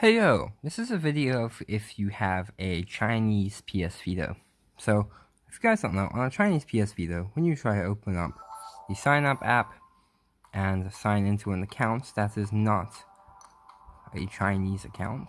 Hey yo, this is a video of if you have a Chinese PS Vita. So, if you guys don't know, on a Chinese PS Vita, when you try to open up the sign up app and sign into an account that is not a Chinese account,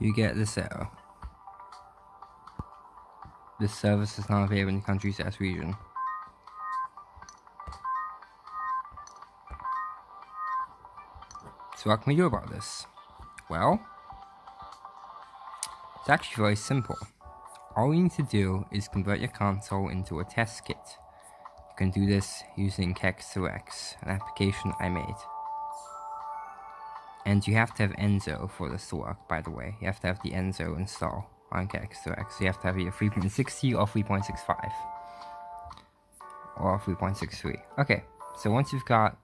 you get this error. This service is not available in the country's S region. So what can we do about this? Well, it's actually very simple. All you need to do is convert your console into a test kit. You can do this using Kex2X, an application I made. And you have to have Enso for this to work, by the way. You have to have the Enso install on Kex2X. You have to have either 3.60 or 3.65. Or 3.63. Okay, so once you've got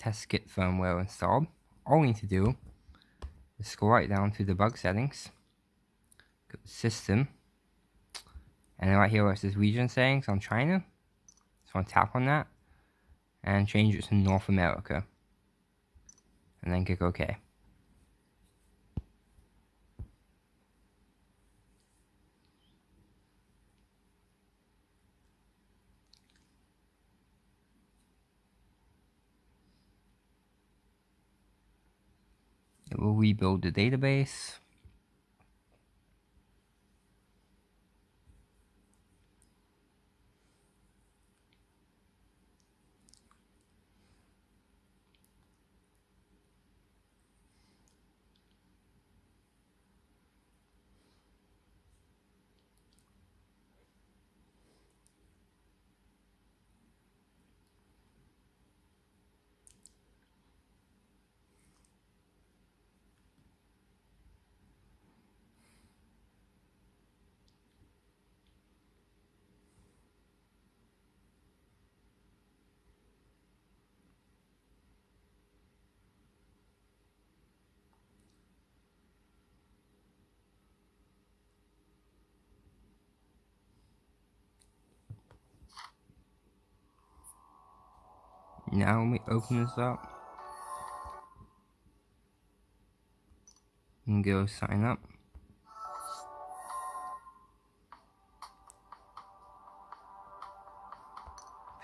test kit firmware installed, all we need to do is go right down to the bug settings, go to system, and then right here where it says region settings on China, so I'm tap on that, and change it to North America and then click OK. It will rebuild the database. Now let me open this up and go sign up.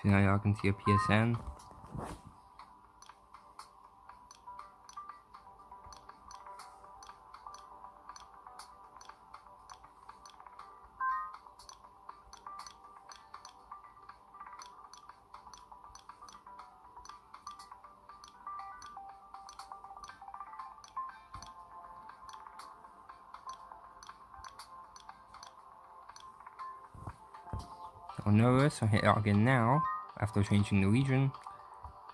So now y'all can see a PSN. Notice I hit login now, after changing the region,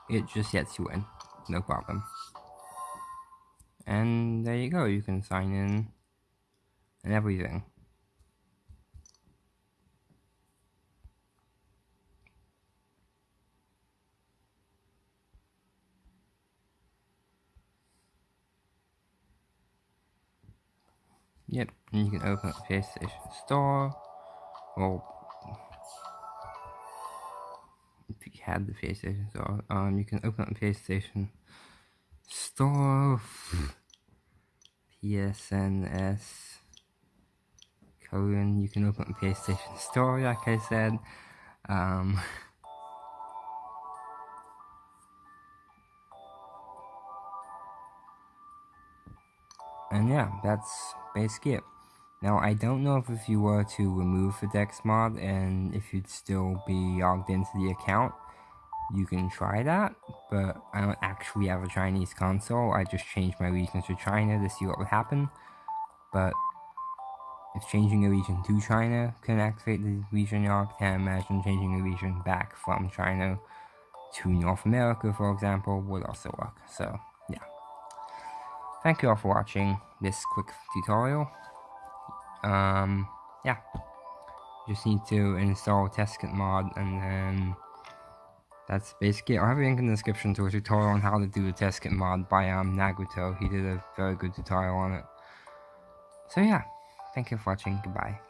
it just lets you in, no problem. And there you go, you can sign in and everything. Yep, and you can open up PlayStation Store, or had the PlayStation Store. Um, you can open up the PlayStation Store. PSNS colon. You can open up the PlayStation Store, like I said. Um, and yeah, that's basically it. Now, I don't know if if you were to remove the Dex mod and if you'd still be logged into the account, you can try that, but I don't actually have a Chinese console. I just changed my region to China to see what would happen. But if changing a region to China can activate the region log, can't imagine changing a region back from China to North America, for example, would also work. So, yeah. Thank you all for watching this quick tutorial. Um, yeah. Just need to install testkit mod and then that's basically it. I'll have a link in the description to a tutorial on how to do the testkit mod by um, Naguto. He did a very good tutorial on it. So yeah, thank you for watching. Goodbye.